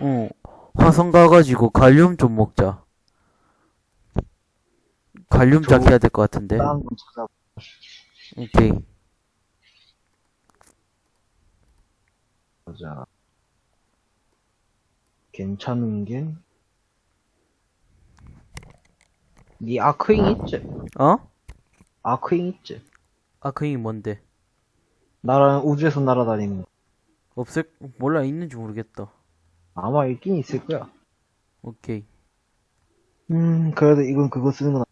어, 화성 가가지고 갈륨 좀 먹자. 갈륨 해야 될 것 같은데. 오케이. 보자. 괜찮은 게. 니 아크잉 있지? 어? 아크잉 있지? 아크잉이 뭔데? 나랑 우주에서 날아다니는 거. 없을, 몰라, 있는지 모르겠다. 아마 있긴 있을 거야. 오케이. 음, 그래도 이건 그거 쓰는 건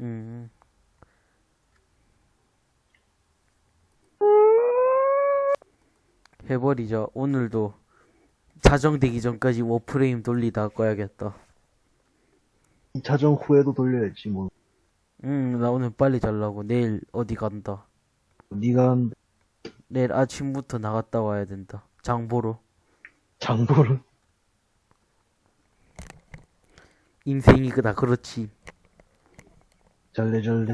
음. 해버리자. 오늘도 자정되기 전까지 워프레임 돌리다 꺼야겠다. 2차전 후에도 돌려야지, 뭐. 응, 나 오늘 빨리 자려고. 내일 어디 간다. 한 내일 아침부터 나갔다 와야 된다. 장보러. 장보를. 인생이 그다 그렇지. 잘래잘래.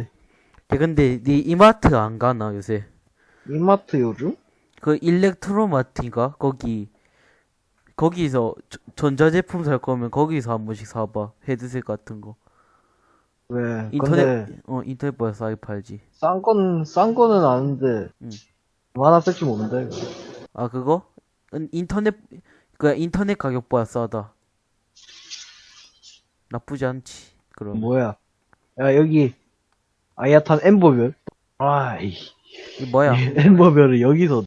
야, 근데 네 이마트 안 가나 요새? 이마트 요즘? 그 일렉트로마트인가? 거기 거기서 저- 전자제품 살 거면 거기서 한 번씩 사봐. 헤드셋 같은 거. 왜? 인터넷 어 인터넷보다 싸게 팔지. 싼 건, 싼 거는 아는데, 응. 얼마나 쓸지 모른다, 이거. 아 그거? 은- 인터넷 그 인터넷 가격보다 싸다. 나쁘지 않지. 그럼 뭐야. 야, 여기, 아야탄 엠버별? 아이, 이게 뭐야? 엠버별을 여기서,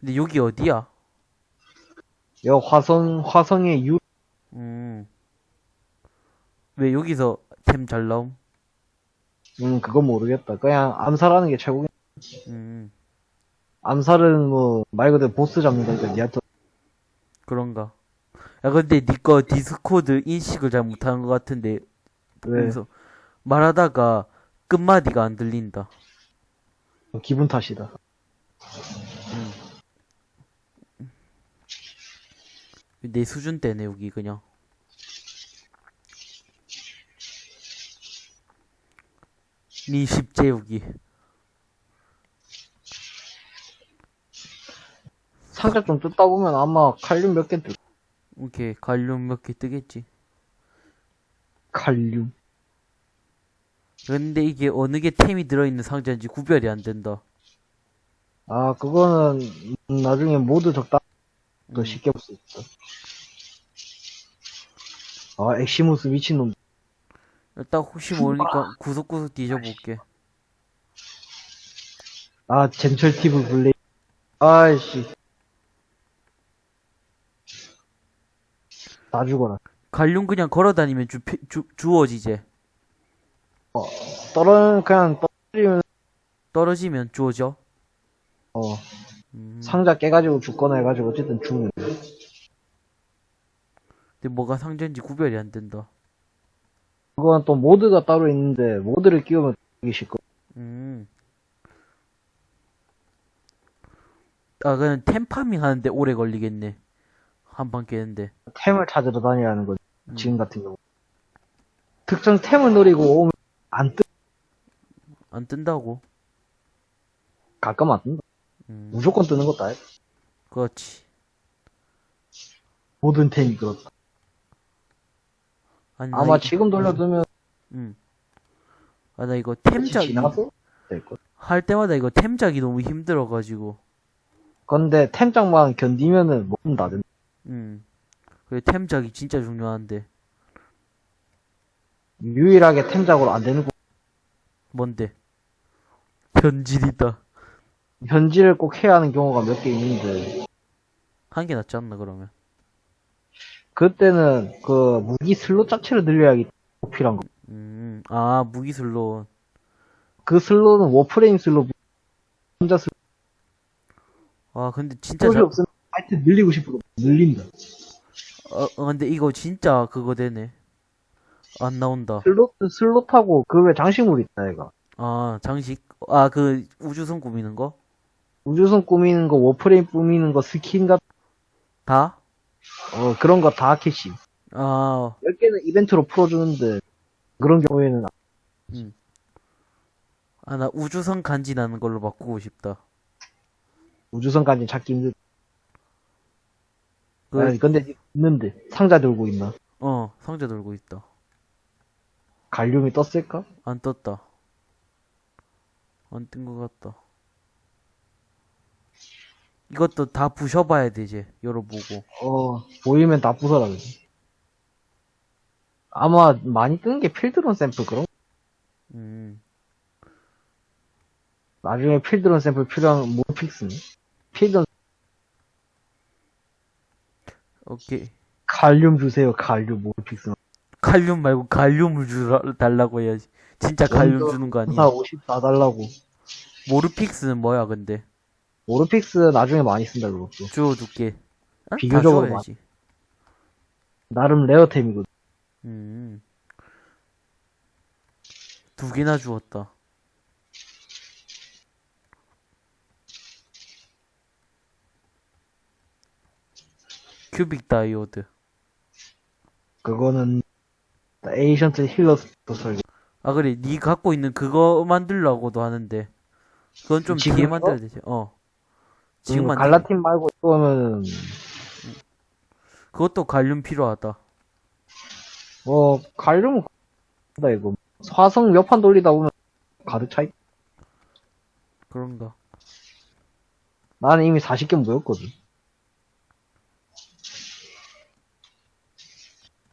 근데 여기 어디야? 여 화성, 화성의 유, 음. 왜 여기서 템 잘 나옴? 음, 그건 모르겠다. 그냥 암살하는 게 최고겠 음. 암살은 뭐, 말 그대로 보스 잡는 거니까 니한테, 그런가? 야 근데 니꺼 디스코드 인식을 잘 못하는 것 같은데 왜? 그래서 말하다가 끝마디가 안 들린다. 기분 탓이다. 내 수준 때네 여기 그냥. 니 십제 여기. 상자 좀 뜯다 보면 아마 칼륨 몇 개 뜰, 오케이 갈륨 몇 개 뜨겠지. 칼륨. 근데 이게 어느 게 템이 들어있는 상자인지 구별이 안 된다. 아, 그거는, 음, 나중에 모두 적당, 더 음. 쉽게 볼 수 있어. 아, 엑시무스 미친놈. 일단 혹시 모르니까 구석구석 뒤져볼게. 아, 젠철 티브 블레이. 아이씨. 다 죽어라. 갈륨 그냥 걸어 다니면 주, 주, 주어지제. 떨어, 그냥 떨어지면, 떨어지면 주어져. 어, 음. 상자 깨가지고 죽거나 해가지고 어쨌든 죽는. 근데 뭐가 상자인지 구별이 안 된다. 그건 또 모드가 따로 있는데, 모드를 끼우면 되게 쉽고. 음. 아, 그냥 템 파밍 하는데 오래 걸리겠네. 한판 깨는데. 템을 찾으러 다녀야 하는 거지. 음. 지금 같은 경우. 특정 템을 노리고 오면 안 뜨, 안 뜬다고. 가끔 안 뜬다. 음. 무조건 뜨는 것도 아니야. 그렇지. 모든 템이 그렇다. 아니, 나 아마 이- 지금 돌려두면 음. 아, 나 이거 템작, 지나서 될걸. 할 때마다 이거 템작이 너무 힘들어가지고. 근데 템장만 견디면은 뭐든 다 된다. 음. 그래, 템작이 진짜 중요한데. 유일하게 템작으로 안 되는 거 뭔데? 현질이다. 현질을 꼭 해야 하는 경우가 몇 개 있는데 한 개 낫지 않나, 그러면? 그때는 그 무기 슬롯 자체를 늘려야기 필요한 거. 음. 아, 무기 슬롯. 그 슬롯은 워프레임 슬롯, 혼자 슬롯이 아, 근데 진짜 잘, 없으면 하여튼 늘리고 싶어도 늘린다. 어, 어, 근데 이거 진짜 그거 되네. 안 나온다. 슬롯 슬롯하고 그 외 장식물 있다 얘가. 아, 장식. 아, 그 우주선 꾸미는 거? 우주선 꾸미는 거, 워프레임 꾸미는 거, 스킨 같은 다? 어 그런 거 다 캐시. 아, 10개는 이벤트로 풀어주는데 그런 경우에는 아, 나 우주선 간지 나는 걸로 바꾸고 싶다. 우주선까지 찾기 힘들. 그, 아니, 근데 있는데 상자 들고 있나? 어, 상자 들고 있다. 갈륨이 떴을까? 안 떴다. 안 뜬 것 같다. 이것도 다 부셔봐야 돼, 이제. 열어보고. 어 보이면 다 부숴라 그지. 아마 많이 뜨는 게 Fieldron 샘플 그런. 거. 음, 나중에 Fieldron 샘플 필요한 Morphics는 Fieldron 오케이. 갈륨 주세요 갈륨 Morphics. 칼륨 말고 갈륨을 주라, 달라고 해야지. 진짜 갈륨 먼저 주는 거사 아니야? 50 사달라고. Morphics는 뭐야, 근데? Morphics 나중에 많이 쓴다 그것도. 주워둘게. 아, 다 비교적으로 주워야지. 나름 레어템이거든. 음. 두 개나 주웠다. 큐빅 다이오드. 그거는 Ancient Healers부터 설계. 아 그래, 니 갖고 있는 그거 만들려고도 하는데. 그건 좀 뒤에 만들어야 되지. 어. 지금 음, 만들. 갈라틴 말고 이거는 그것도 갈륨 필요하다. 뭐 갈륨은 다 이거 화성 몇 판 돌리다 보면 가득 차 있. 그런가. 나는 이미 40개 모였거든.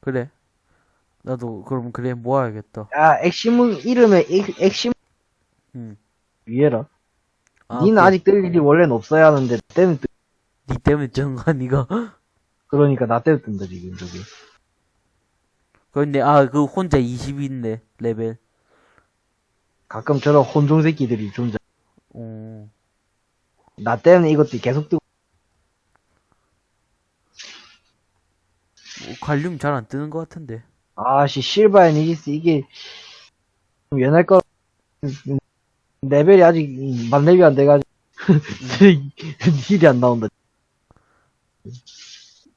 그래. 나도 그럼 그래 모아야겠다. 야 Eximus 이름에 엑, Eximus 응. 위에라. 아, 니는 그- 아직 뜰 일이 원래는 없어야 하는데 나 때문에 뜨, 니 때문에 뜬거 니가. 그러니까 나 때문에 뜬다 지금 저기. 근데 아 그 혼자 20이 있네 레벨. 가끔 저런 혼종 새끼들이 존재. 어. 나 때문에 이것들이 계속 뜨고. 뭐 갈륨 잘 안 뜨는 것 같은데. 아씨 실바 앤 이지스 이게 좀 옛날 거 레벨이 아직 만 레벨 안 돼가지고 힐이 안 나온다.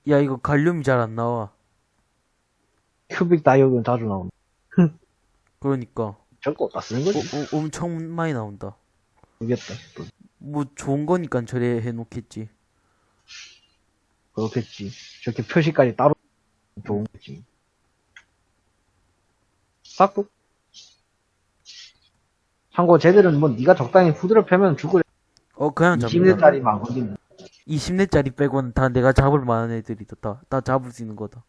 야 이거 갈륨이 잘 안 나와. 큐빅 다이오드 자주 나온다. 그러니까 저거 어디다 쓰는 어, 거지? 어, 엄청 많이 나온다. 모르겠다. 또뭐 좋은 거니까 저래 해놓겠지. 그렇겠지. 저렇게 표시까지 따로 좋은 거지. 싹둑. 참고 쟤들은 뭐 네가 적당히 후드를 패면 죽을 어 그냥 잡는다. 20대짜리 막거든. 20렙짜리 빼고는 다 내가 잡을 만한 애들이다. 다, 다 잡을 수 있는 거다.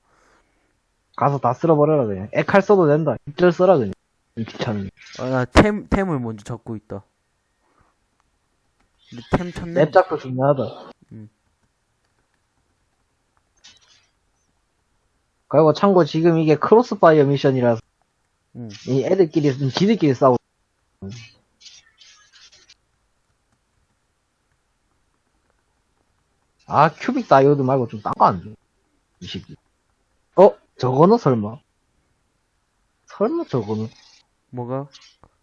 가서 다 쓸어버려라 그냥. 액할 써도 된다. 입절 써라 그냥. 귀찮은. 아, 나 템, 템을 먼저 잡고 있다. 근데 템 찾네? 렙작도 중요하다. 음. 그리고 참고 지금 이게 crossfire 미션이라서 응. 이 애들끼리 지들끼리 싸우. 아 큐빅 다이오드 말고 좀 딴 거 안 줘. 이 새끼. 어 저거는 설마? 설마 저거는 뭐가?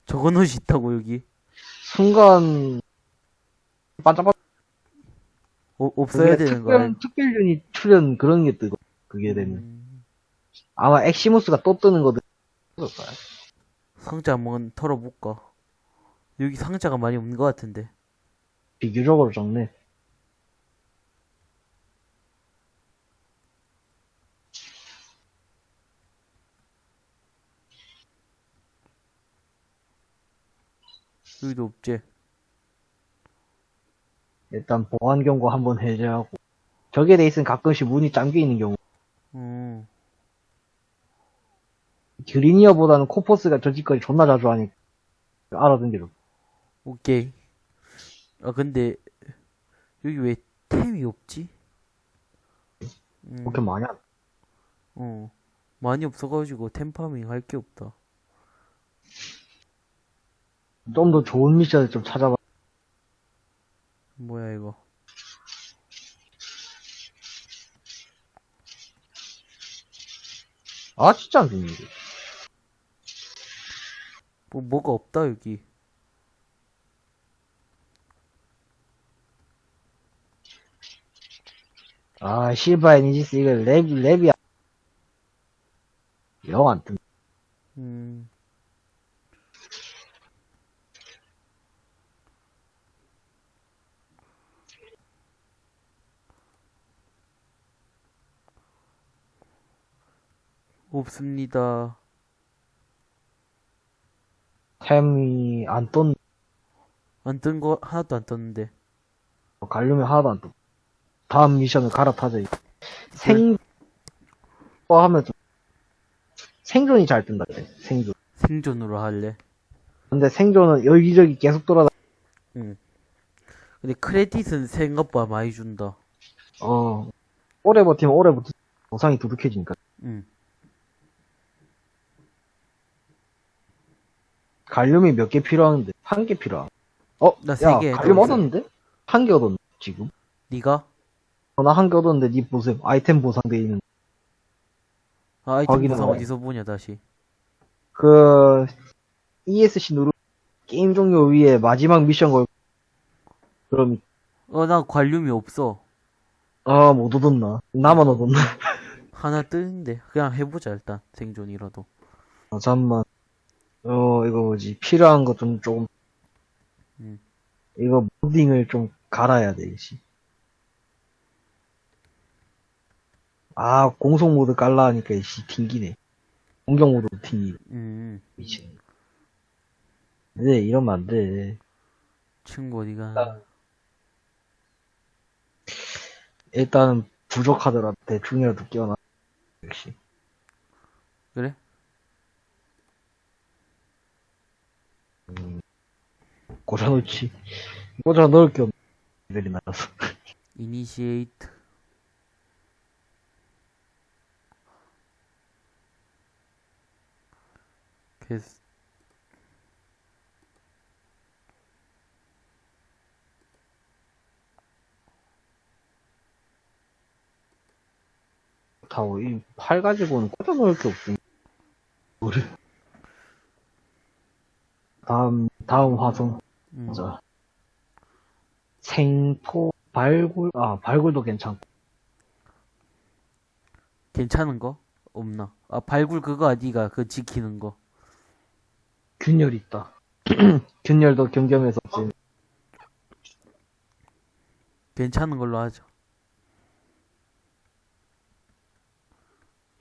저거 넣이 있다고, 여기? 순간 반짝반짝 어, 없어야 되는 거야. 특별 특별 유닛 출연 그런 게 뜨고 그게 되면 음, 아마 엑시무스가 또 뜨는 거든. 상자 한번 털어볼까? 여기 상자가 많이 없는 것 같은데. 비교적으로 적네. 여기도 없지? 일단 보안 경고 한번 해제하고 저게 돼 있으면 가끔씩 문이 잠겨 있는 경우 음, 그리니어보다는 코포스가 저 짓거리 존나 자주 하니까 좋고 오케이. 아, 근데, 여기 왜 템이 없지? 음, 그렇게 많이 안 어. 많이 없어가지고 템 파밍 할 게 없다. 좀 더 좋은 미션을 좀 찾아봐 뭐야, 이거. 아 진짜 안게 뭐, 뭐가 없다, 여기. 아, 실바 에니지스, 이거 랩, 랩이, 영 안 뜬다. 음. 없습니다. 템이 안 떴, 안 뜬 거 하나도 안 떴는데. 갈륨이 하나도 안 떴. 다음 미션을 갈아타자. 이거. 생, 또 하면 좀, 생존이 잘 뜬다, 그래. 생존. 생존으로 할래. 근데 생존은 여기저기 계속 돌아다, 근데 크레딧은 생각보다 많이 준다. 어, 오래 버티면 오래 버티, 보상이 두둑해지니까. 응. 갈륨이 몇 개 필요한데? 한 개 필요한. 어, 나세 야, 개 갈륨. 얻었는데? 한 개 얻었네, 지금. 니가? 어, 나한 개 얻었는데, 니 보세요. 아이템 보상돼 있는. 아, 아이템 확인해 보상 봐요. 어디서 보냐, 다시. 그, ESC 누르, 게임 종료 위에 마지막 미션 걸, 그럼, 어, 나 관륨이 없어. 아, 못 얻었나? 나만 얻었나? 하나 뜨는데. 그냥 해보자, 일단. 생존이라도. 아, 잠만. 어, 이거 뭐지. 필요한 거 좀, 조금. 음. 이거 모딩을 좀 갈아야 돼, 씨. 아, 공속 모드 깔라 하니까, 씨, 튕기네. 공격 모드도 튕기네. 음, 미친. 네, 이러면 안 돼. 친구 어디가. 나- 일단은 부족하더라. 대충이라도 끼워놔. 역시. 그래? 꽂아놓지. 꽂아놓을 게 없네. 레벨이 낮아서. 이니시에이트. 캐스. 다고 이팔 가지고는 꽂아놓을 게 없음. 뭐를. 다음, 다음 화성. 음. 자. 생포, 발굴, 아, 발굴도 괜찮고. 괜찮은 거? 없나? 아, 발굴 그거 아니가, 그 지키는 거. 균열 있다. 균열도 경겸해서 없지. 괜찮은 걸로 하자.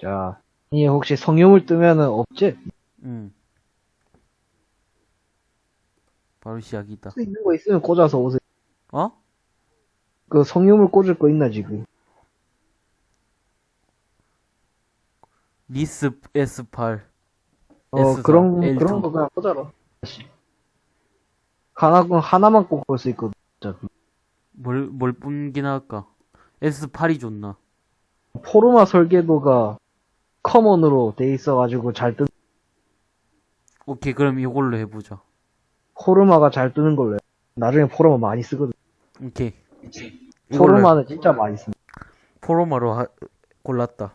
자, 이 혹시 성유물 뜨면은 없지? 응. 바로 시작이다. 수 있는 거 있으면 꽂아서 오세요. 어? 그 성유물 꽂을 거 있나 지금? 리스 S8. 어 S4, 그런 L2. 그런 거 그냥 꽂아라. 하나 하나만 꽂을 수 있거든. 어차피. 뭘, 뭘 뿐긴 할까? S8이 좋나? 포르마 설계도가 커먼으로 돼 있어가지고 잘 뜨. 오케이, 그럼 이걸로 해보자. 포르마가 잘 뜨는 걸로. 해. 나중에 포르마 많이 쓰거든. 오케이. 포르마는 진짜 많이 씁니다. 포로마로 하, 골랐다.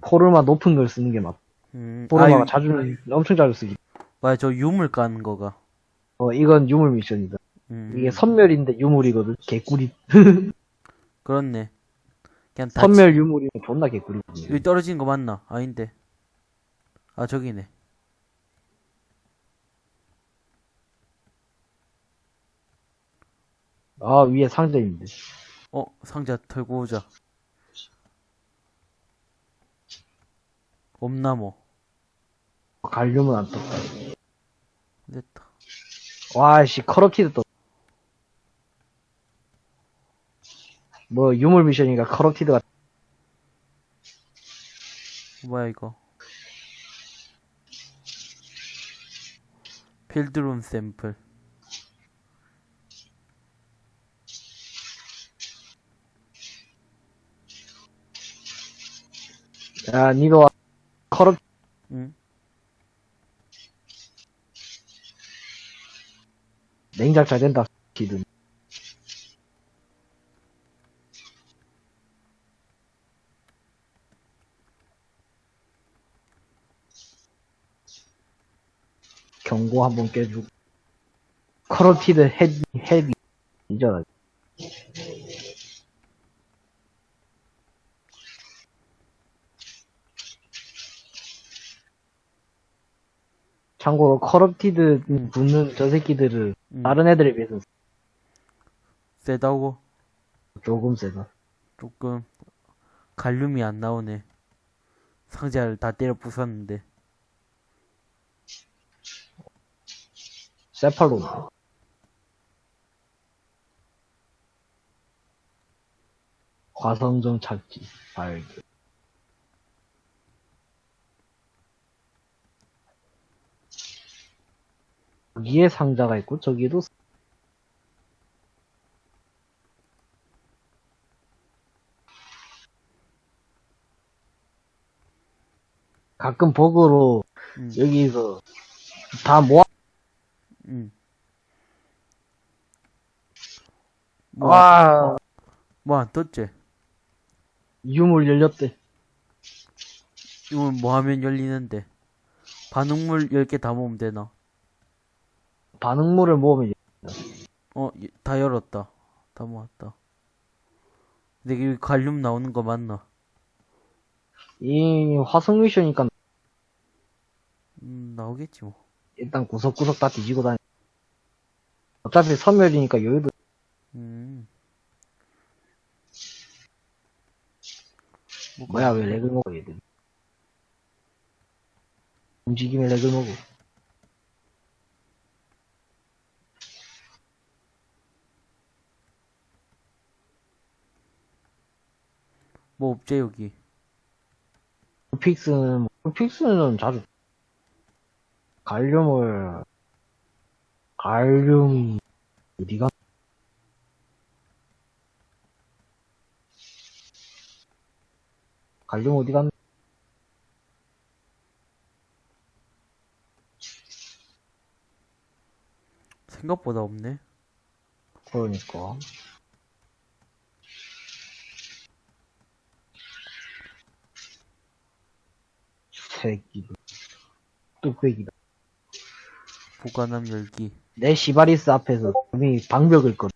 포르마 높은 걸 쓰는 게 맞. 음, 포르마가 아, 자주 엄청 자주 쓰지. 맞아, 저 유물 까는 거가. 어 이건 유물 미션이다. 음, 이게 선멸인데 유물이거든. 개꿀이. 그렇네. 그냥 다 선멸 유물이면 존나 개꿀이거든. 여기 떨어진 거 맞나? 아닌데. 아, 저기네. 아 위에 상자 있는데. 어, 상자 털고 오자. 뭐. 갈륨은 안 떴다. 됐다. 와씨 커럽티드 떴. 뭐 유물 미션이니까 커럽티드가 뭐야 이거. 필드룸 샘플. 야 니도 와. 커럽 응? 냉장 잘 된다. 기든. 경고 한번 깨주고. 커럽티드 헤비, 헤비. 이잖아. 참고로 Corrupted 음. 붙는 저 새끼들을 응. 다른 애들에 비해서 세다고 조금 세다. 조금 갈륨이 안 나오네. 상자를 다 때려 부쉈는데. 세팔론. 화성정 찾기, 발견. 여기에 상자가 있고, 저기도 가끔 버그로 음, 여기서 다 모아, 음. 뭐, 와, 뭐안 떴지? 유물 열렸대. 이건 뭐 하면 열리는데? 반응물 10개 다 모으면 되나? 반응물을 모으면 어, 예, 다 열었다. 다 모았다. 근데 여기 갈륨 나오는 거 맞나? 이 화성 미션이니까 음, 나오겠지 뭐. 일단 구석구석 다 뒤지고 다니. 어차피 섬멸이니까 여유도 음. 뭐, 뭐야 왜 렉을 먹어 얘들. 움직임에 렉을 먹어. 뭐 없지 여기. 픽스는 픽스는 자주 갈륨을 갈륨 어디가 갈륨 어디 갔나? 생각보다 없네. 그러니까 새끼들. 뚝배기다. 보관함 열기. 내 시바리스 앞에서 분명히 방벽을 걸.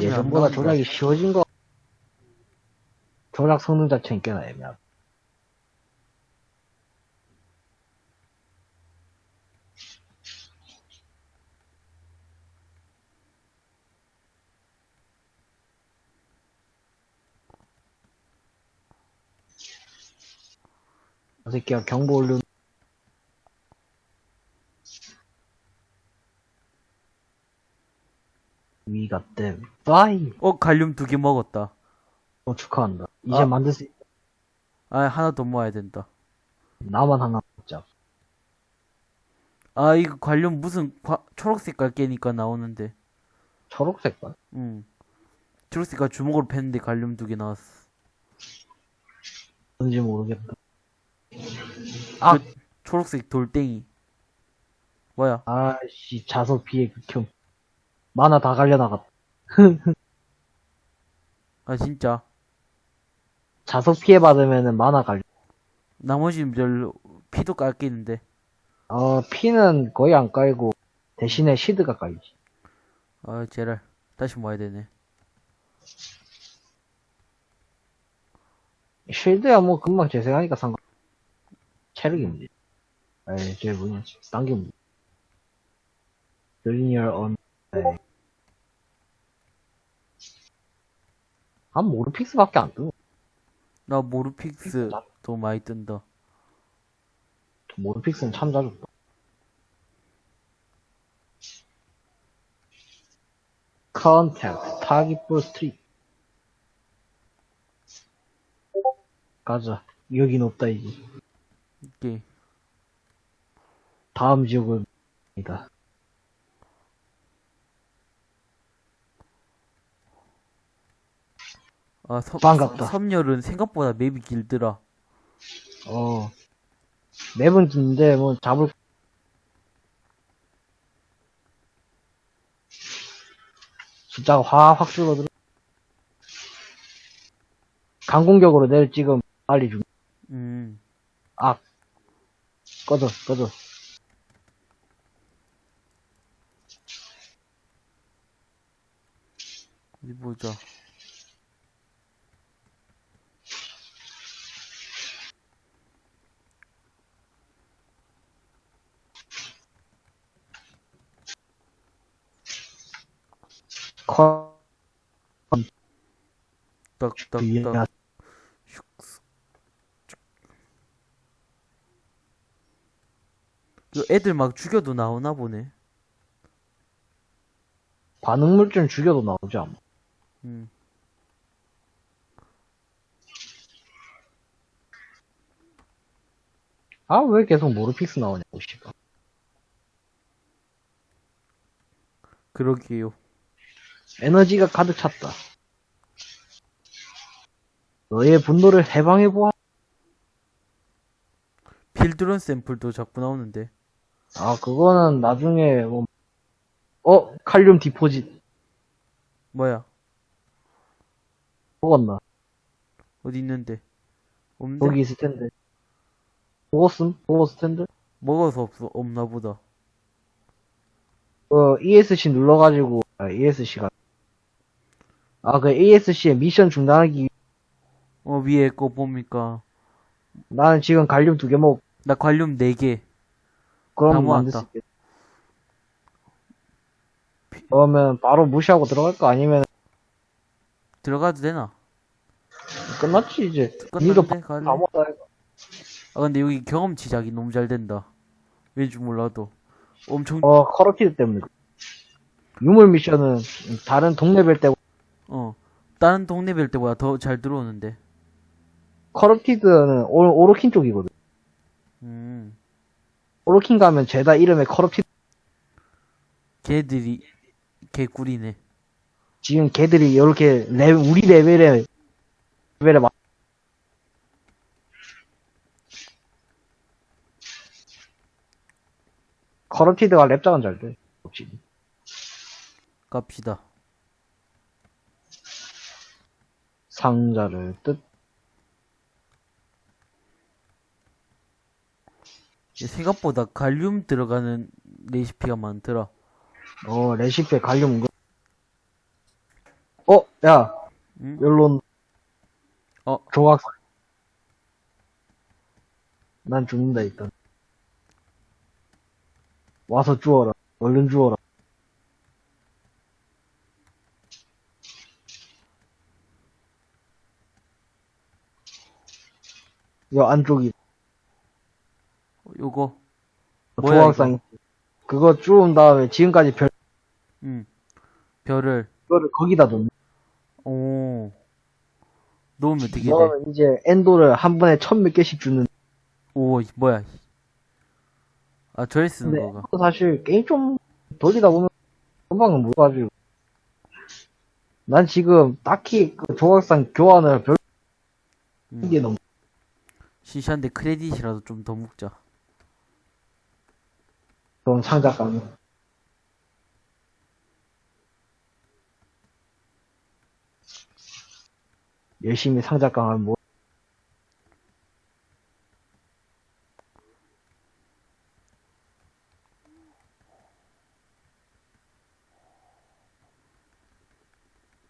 예전보다. 조작이 쉬워진 거. 조작 성능 자체는 꽤나 애매하고 이 새끼가 경보 올려 위가 땜 빠이 어, 갈륨 두 개 먹었다. 어, 축하한다 이제 아. 만들 수 있... 아, 하나 더 모아야 된다. 나만 하나 먹자 아, 이거 관련 무슨 과- 초록색깔 깨니까 나오는데. 초록색깔 응. 초록색깔 주먹으로 팼는데 관련 두개 나왔어. 뭔지 모르겠다 아! 초록색 돌덩이. 뭐야? 아씨 자석 피해 극혐 만화 다 갈려나갔다 아, 진짜. 자석 피해 받으면은 만화 갈려 나머지는 별로 피도 깎이는데. 어 피는 거의 안 깔고 대신에 시드가 깔리지 아, 제랄. 다시 모아야 되네. 쉴드야 뭐 금방 재생하니까 상관 체력이 문제 에이 쟤 뭐냐 딴게 문제 linear on 한 모르픽스밖에 안 뜨고 나 모르픽스 더 많이 뜬다. 모르픽스는 참 자주 떠 컨택트 타깃볼 스트릿 가자. 여긴 없다 이제 이게. 다음 지역은 이다 아, 섬, 반갑다. 섬열은 생각보다 맵이 길더라. 어 맵은 긴데 뭐 잡을 숫자가 확확 줄어들어 강공격으로 내를 찍으면 빨리 죽 음. 아 꺼져 꺼져 어디 보자. 컷. 딱딱딱. 그 애들 막 죽여도 나오나 보네. 반응물좀 죽여도 나오지 않아? 음. 아, 왜 계속 모르픽스 나오냐고, 씨발. 그러게요 에너지가 가득 찼다. 너의 분노를 해방해보아. 필드런 샘플도 자꾸 나오는데 아, 그거는 나중에, 뭐, 어, 칼륨 디포짓. 뭐야 먹었나? 어디 있는데 없는데 여기 있을 텐데. 먹었음? 먹었을 텐데? 먹어서 없어 없나 보다 어, ESC 눌러가지고, 아, ESC가. 아, 그 ESC의 미션 중단하기, 위- 어 위에 거 봅니까 나는 지금 갈륨 두 개 먹, 나 관륨 4개 다 그럼. 만들 수 있겠다. 그러면 바로 무시하고 들어갈 거 아니면 들어가도 되나 끝났지, 이제. 니도 먹었다. 아 근데 여기 경험치작이 너무 잘 된다 왠지 몰라도 엄청 어, Corrupted 때문에. 유물 미션은 다른 동네별 때, 어 다른 동네별 때보다 더 잘 들어오는데 Corrupted는 오, 오로킨 쪽이거든. 음 오로킨 가면 죄다 이름에 Corrupted, 걔들이 개꿀이네 지금 걔들이 이렇게 레, 우리 레벨에, 레벨에 맞, 커러티드가 랩작은 잘 돼. 역시. 갑시다 상자를 뜻, 생각보다 갈륨 들어가는 레시피가 많더라 어, 레시피에 갈륨 은근. 어, 야, 응? 연론. 어. 조각상. 난 죽는다, 일단. 와서 주워라. 얼른 주워라. 여 안쪽이 요거 뭐야, 조각상. 그거 주운 다음에 지금까지 별, 응 별을 그거를 거기다 놓는. 오 놓으면 되게 돼. 넣으면 이제 엔도를 한 번에 천몇 개씩 주는. 오 뭐야 아 저래 쓰는 거가 사실 게임 좀 돌리다 보면 금방 못 가지고. 난 지금 딱히 그 조각상 교환을 별 음. 게 너무 시시한데 크레딧이라도 좀더 먹자 그런 창작감이. 열심히 상작강을 뭐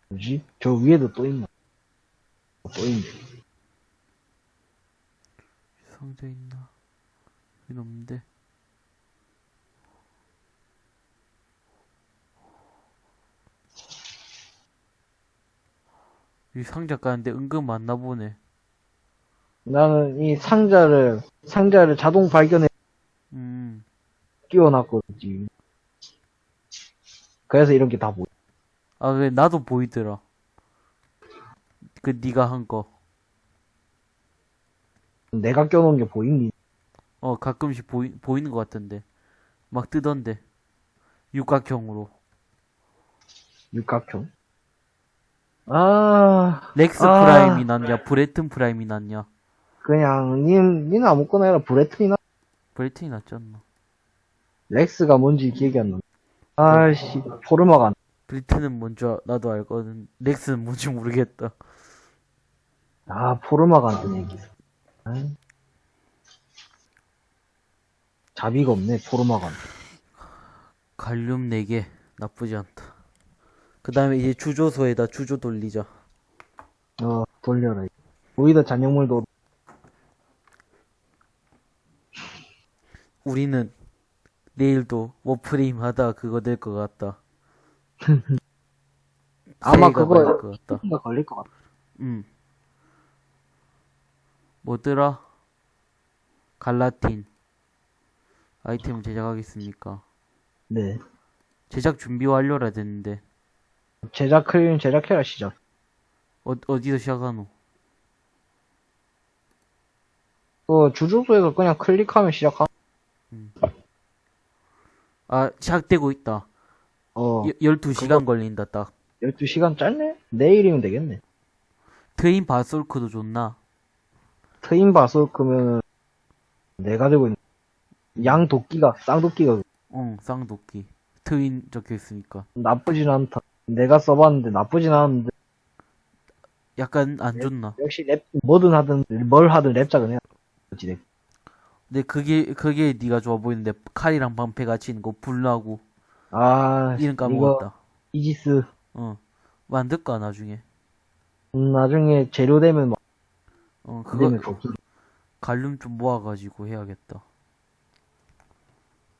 뭐지? 저 위에도 또 있나? 또 있네. 상자 있나 여기 없는데 이 상자 까는데 은근 많나 보네 나는 이 상자를, 상자를 자동 발견해 음 끼워놨거든. 그래서 이런 게 다 보여. 아, 그래, 나도 보이더라. 그, 니가 한 거. 내가 껴놓은 게 보이니? 어, 가끔씩 보이, 보이는 것 같던데. 막 뜨던데. 육각형으로. 육각형. 아, 렉스 아. Prime이 낫냐, 브레튼 Prime이 낫냐. 그냥, 닌, 니는 아무거나 해라. 브레튼이나 브레튼이 낫지 않나. 렉스가 뭔지 기억이 안 나. 아이씨, 포르마가 안 브레튼은 뭔지 아- 나도 알거든. 렉스는 뭔지 모르겠다. 아, 포르마가 안 뜨네, 여기서. 아이. 자비가 없네, 포르마가 안. 갈륨 4개. 나쁘지 않다. 그 다음에 이제 주조소에다 주조 돌리자. 어, 돌려라. 오히려 잔여물도, 우리는 내일도 워프레임 하다 그거 될 것 같다. 아마 그거- 것 같다. 걸릴 것 같아. 음. 뭐더라? 갈라틴. 아이템을 제작하겠습니까? 네. 제작 준비 완료라 됐는데, 제작 클린 제작해라 시작. 어, 어디서 시작하노? 그 주주소에서 그냥 클릭하면 시작하. 아, 시작되고 있다. 어. 12시간 걸린다, 딱. 12시간 짧네? 내일이면 되겠네. 트윈 바솔크도 좋나? 트인 바솔크면은 내가 들고 있는 양 도끼가 쌍도끼가 응, 쌍도끼. 트윈 적혀 있으니까. 나쁘진 않다. 내가 써봤는데 나쁘진 않은데 약간 네. 안 좋나? 역시 랩 뭐든 하든 뭘 하든 랩작은 해야 지 근데 그게, 그게 네가 좋아 보이는데, 칼이랑 방패 같이 있는 거 불나고, 아 이름 까먹었다. 이지스 어. 만들까, 나중에. 음, 나중에 재료 되면 막 어, 되면 그거, 갈륨 좀 모아가지고 해야겠다.